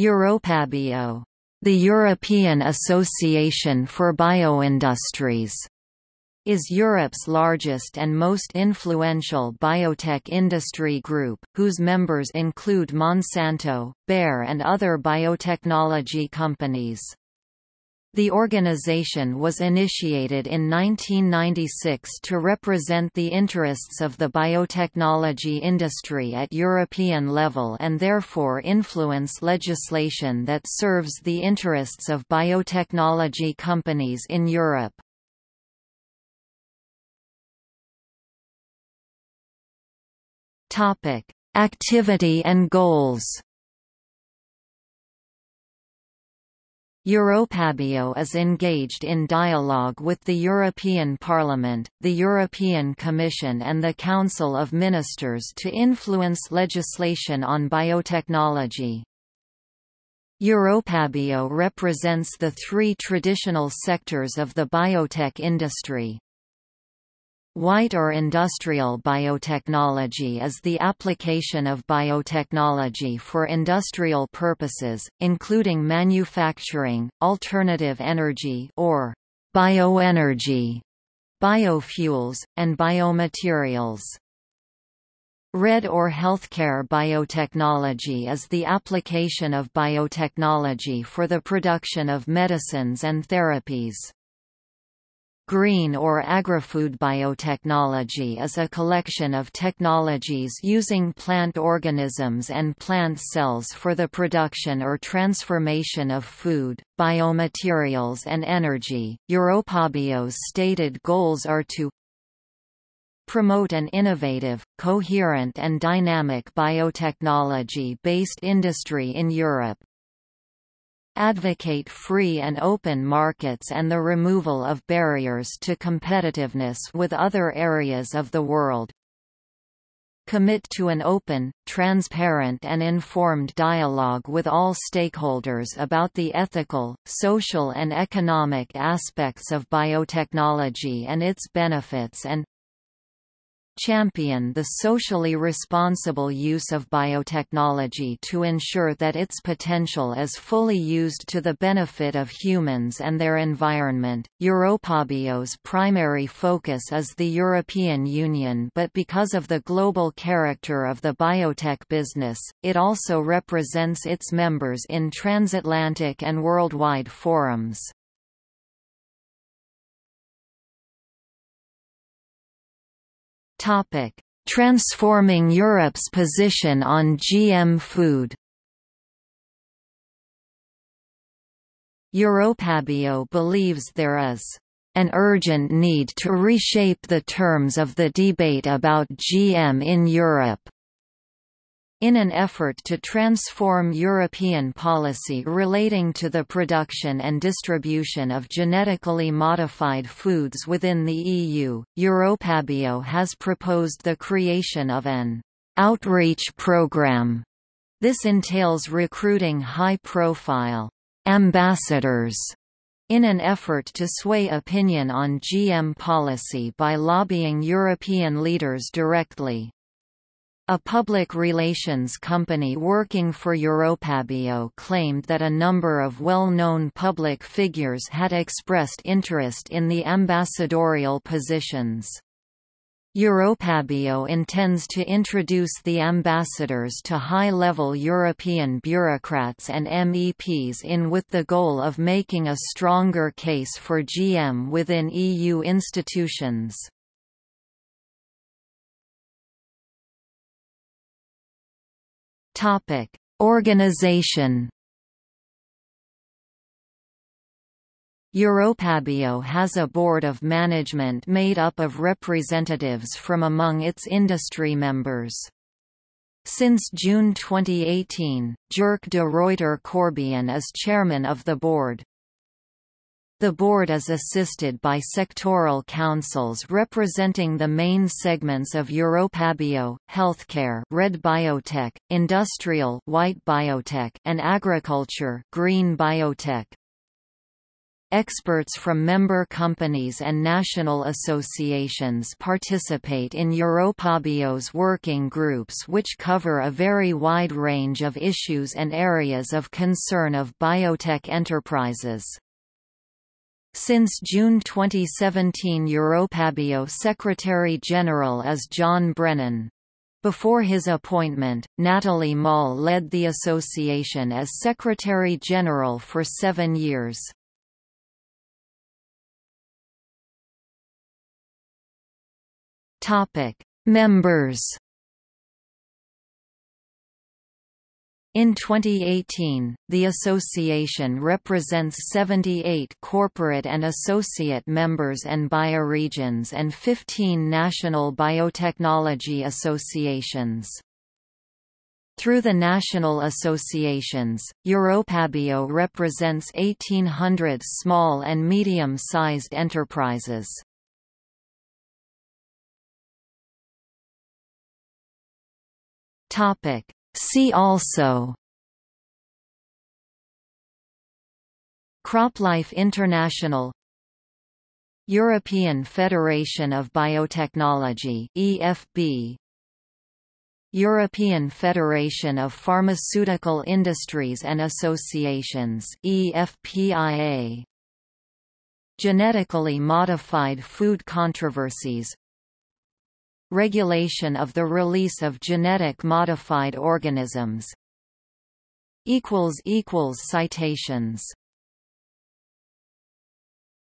Europabio, the European Association for Bioindustries, is Europe's largest and most influential biotech industry group, whose members include Monsanto, Bayer and other biotechnology companies. The organization was initiated in 1996 to represent the interests of the biotechnology industry at European level and therefore influence legislation that serves the interests of biotechnology companies in Europe. Activity and goals Europabio is engaged in dialogue with the European Parliament, the European Commission and the Council of Ministers to influence legislation on biotechnology. Europabio represents the three traditional sectors of the biotech industry, White or industrial biotechnology is the application of biotechnology for industrial purposes, including manufacturing, alternative energy or bioenergy, biofuels, and biomaterials. Red or healthcare biotechnology is the application of biotechnology for the production of medicines and therapies. Green or agri-food biotechnology is a collection of technologies using plant organisms and plant cells for the production or transformation of food, biomaterials and energy. Europabio's stated goals are to promote an innovative, coherent and dynamic biotechnology-based industry in Europe, advocate free and open markets and the removal of barriers to competitiveness with other areas of the world, commit to an open, transparent and informed dialogue with all stakeholders about the ethical, social and economic aspects of biotechnology and its benefits and champion the socially responsible use of biotechnology to ensure that its potential is fully used to the benefit of humans and their environment. Europabio's primary focus is the European Union, but because of the global character of the biotech business, it also represents its members in transatlantic and worldwide forums. Topic: Transforming Europe's position on GM food. Europabio believes there is an urgent need to reshape the terms of the debate about GM in Europe. In an effort to transform European policy relating to the production and distribution of genetically modified foods within the EU, Europabio has proposed the creation of an outreach program. This entails recruiting high-profile ambassadors in an effort to sway opinion on GM policy by lobbying European leaders directly. A public relations company working for Europabio claimed that a number of well-known public figures had expressed interest in the ambassadorial positions. Europabio intends to introduce the ambassadors to high-level European bureaucrats and MEPs in with the goal of making a stronger case for GM within EU institutions. Topic: Organization. Europabio has a board of management made up of representatives from among its industry members. Since June 2018, Jerk de Ruiter Corbion is chairman of the board. The board is assisted by sectoral councils representing the main segments of Europabio, healthcare red biotech, industrial white biotech, and agriculture green biotech. Experts from member companies and national associations participate in Europabio's working groups which cover a very wide range of issues and areas of concern of biotech enterprises. Since June 2017 Europabio Secretary-General is John Brennan. Before his appointment, Nathalie Moll led the association as Secretary-General for seven years. Members. In 2018, the association represents 78 corporate and associate members and bioregions and 15 national biotechnology associations. Through the national associations, Europabio represents 1,800 small and medium-sized enterprises. Topic. See also CropLife International European Federation of Biotechnology EFB European Federation of Pharmaceutical Industries and Associations EFPIA Genetically modified food controversies Regulation of the release of genetic modified organisms. Citations